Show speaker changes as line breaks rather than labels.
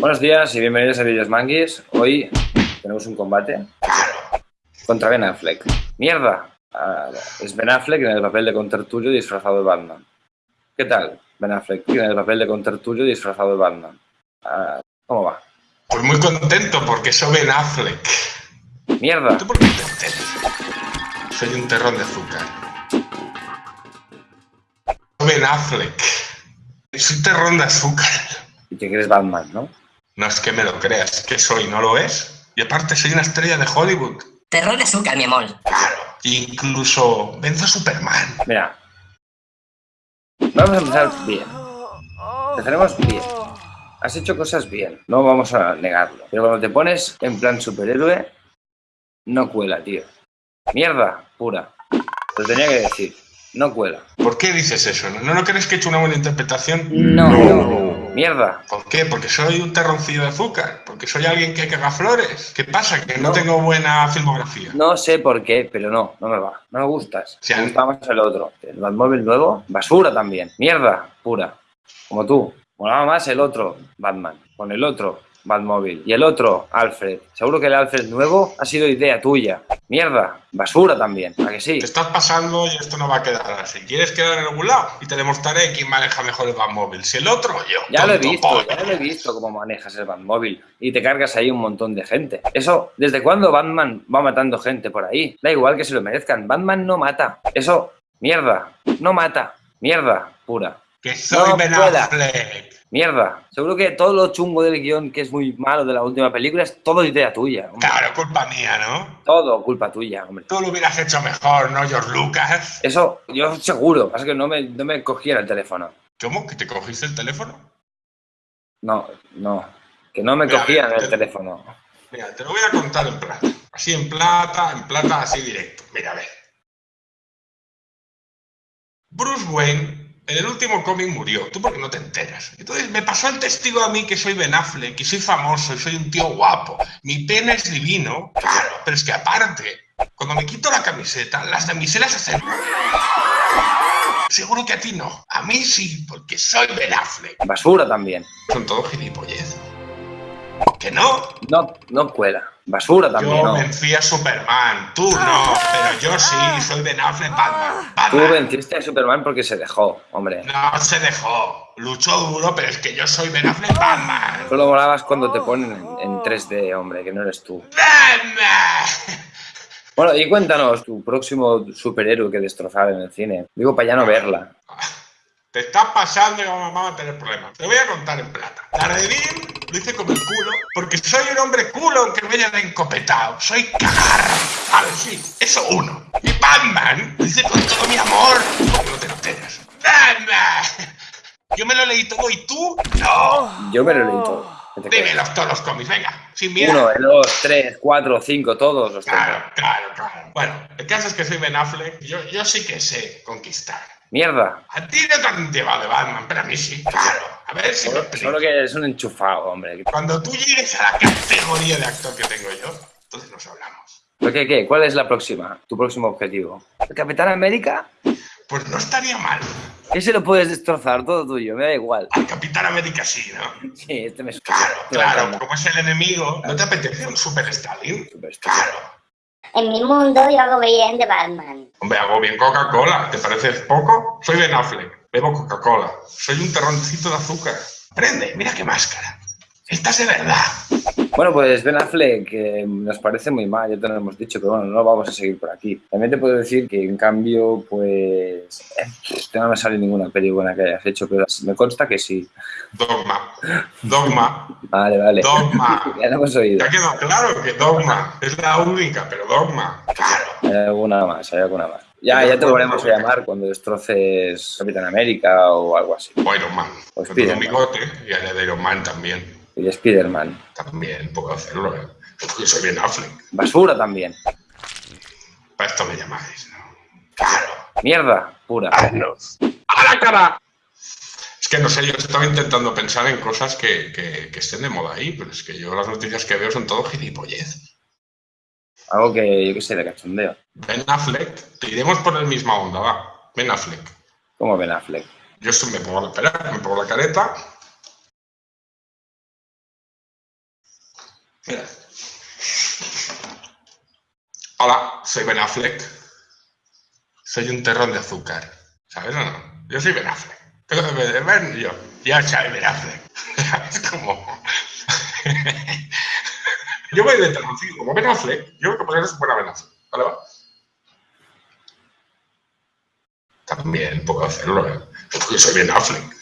Buenos días y bienvenidos a Videos Manguis. Hoy tenemos un combate contra Ben Affleck. ¡Mierda! Ah, es Ben Affleck en el papel de contertulio disfrazado de Batman. ¿Qué tal, Ben Affleck en el papel de contertulio disfrazado de Batman? Ah, ¿Cómo va?
Pues muy contento porque soy Ben Affleck.
¡Mierda!
¿Tú por qué te? Soy un terrón de azúcar. Soy Ben Affleck. Soy un terrón de azúcar.
Y que eres Batman, ¿no?
No es que me lo creas, que soy, ¿no lo es? Y aparte soy una estrella de Hollywood.
Terror de azúcar, mi amor.
Claro. Incluso venzo a Superman.
Mira. Vamos a empezar bien. Empezaremos bien. Has hecho cosas bien, no vamos a negarlo. Pero cuando te pones en plan superhéroe, no cuela, tío. Mierda, pura. Lo tenía que decir. No cuela.
¿Por qué dices eso? ¿No, no crees que he hecho una buena interpretación?
No. Mierda.
¿Por qué? Porque soy un terroncillo de azúcar. Porque soy alguien que caga flores. ¿Qué pasa? Que no,
No.
tengo buena filmografía.
No sé por qué, pero no, no me va. No me gustas.
Sí, a
me gusta más el otro. El Batmóvil nuevo, basura también. Mierda, pura. Como tú. Molaba más el otro Batman. Con el otro Batmóvil. Y el otro Alfred. Seguro que el Alfred nuevo ha sido idea tuya. Mierda, basura también. ¿A que sí?
Te estás pasando y esto no va a quedar así. ¿Quieres quedar en algún lado? Y te demostraré quién maneja mejor el Batmóvil. Si el otro o yo.
Ya lo he visto, ya lo he visto cómo manejas el Batmóvil y te cargas ahí un montón de gente. Eso, ¿desde cuándo Batman va matando gente por ahí? Da igual que se lo merezcan, Batman no mata. Eso, mierda, no mata. Mierda, pura.
Que soy
No
Ben
pueda.
Affleck.
Mierda. Seguro que todo lo chungo del guion que es muy malo de la última película es todo idea tuya. hombre.
Claro, culpa mía, ¿no?
Todo culpa tuya, hombre.
Tú lo hubieras hecho mejor, ¿no, George Lucas?
Eso, yo seguro. Pasa que no me, no me cogiera el teléfono.
¿Cómo? ¿Que te cogiste el teléfono?
No, no. Que no me
Mira,
cogían
mira,
el
te-
teléfono.
Mira, te lo voy a contar en plata. Así en plata, en plata, así directo. Mira, a ver. Bruce Wayne en el último cómic murió. ¿Tú por qué no te enteras? Entonces me pasó el testigo a mí que soy Ben Affleck, y soy famoso, y soy un tío guapo. Mi pene es divino. Claro, pero es que aparte, cuando me quito la camiseta, las damiselas hacen... Seguro que a ti no. A mí sí, porque soy Ben Affleck.
Basura también.
Son todos gilipollez. ¿Que no?
No, no cuela. Basura también,
Yo
no.
vencí a Superman, tú no, pero yo sí, soy Ben Affleck Batman.
Tú venciste a Superman porque se dejó, hombre.
No se dejó, luchó duro, pero es que yo soy Ben Affleck Batman.
Solo molabas cuando te ponen en, en 3D, hombre, que no eres tú.
Batman.
Bueno, y cuéntanos tu próximo superhéroe que destrozar en el cine. Digo, para ya no verla.
Te estás pasando y vamos a tener problemas. Te voy a contar en plata. Daredevil lo hice como el culo, porque soy un hombre culo aunque me hayan encopetado. Soy cagar. Vale, sí, eso uno. Y Batman lo hice con todo mi amor. no te enteras. Batman. Yo me lo leí todo y tú no.
Yo me lo leí todo.
Dímelos todos los cómics, venga, sin miedo.
Uno, dos, tres, cuatro, cinco, todos los tengo.
Claro, claro, claro. Bueno, el caso es que soy Ben Affleck. Yo, yo sí que sé conquistar.
Mierda.
A ti no te han llevado de Batman, pero a mí sí. Claro. A ver si me
Solo,
explico.
solo que eres un enchufado, hombre.
Cuando tú llegues a la categoría de actor que tengo yo, entonces nos hablamos.
¿Pero qué, qué? ¿Cuál es la próxima? ¿Tu próximo objetivo? ¿El Capitán América?
Pues no estaría mal.
Ese lo puedes destrozar, todo tuyo, me da igual.
Al Capitán América sí, ¿no?
Sí, este me
Claro, claro. Como es el enemigo, ¿no te apetece un Super Stalin?
Súper estúpido.
Claro.
En mi mundo yo hago bien de Batman.
Hombre, hago bien Coca-Cola. ¿Te parece poco? Soy Ben Affleck. Bebo Coca-Cola. Soy un terroncito de azúcar. Prende, mira qué máscara. Esta es de verdad.
Bueno, pues Ben Affleck nos parece muy mal, ya te lo hemos dicho, pero bueno, no vamos a seguir por aquí. También te puedo decir que en cambio, pues... eh, no me sale ninguna peli buena que hayas hecho, pero me consta que sí.
Dogma. Dogma.
Vale, vale.
Dogma.
Ya lo hemos oído.
Ya quedó claro que Dogma es la única, pero Dogma. Claro.
Hay alguna más, hay alguna más. Ya, ya te volveremos a llamar cuando destroces Capitán América o algo así.
O Iron Man.
O
Con bigote y haré de Iron Man también.
Y Spider-Man.
También puedo hacerlo, ¿eh? Porque soy Ben Affleck.
Basura también.
Para esto me llamáis, ¿no? Claro.
Mierda, pura.
¡A la cara! Es que no sé, yo estaba intentando pensar en cosas que, que, que estén de moda ahí, pero es que yo las noticias que veo son todo gilipollez.
Algo que, yo qué sé, de cachondeo.
Ben Affleck, te iremos por la misma onda, va. Ben Affleck.
Como Ben Affleck.
Yo me pongo la, espera, me pongo la careta, Hola, soy Ben Affleck. Soy un terrón de azúcar. ¿Sabes o no? Yo soy Ben Affleck. Ben, yo. Ya sabes Ben Affleck. Es como... yo voy de terroncito como Ben Affleck. Yo como que eres buena Ben Affleck. ¿Vale? Va? También puedo hacerlo, ¿eh? Porque soy Ben Affleck.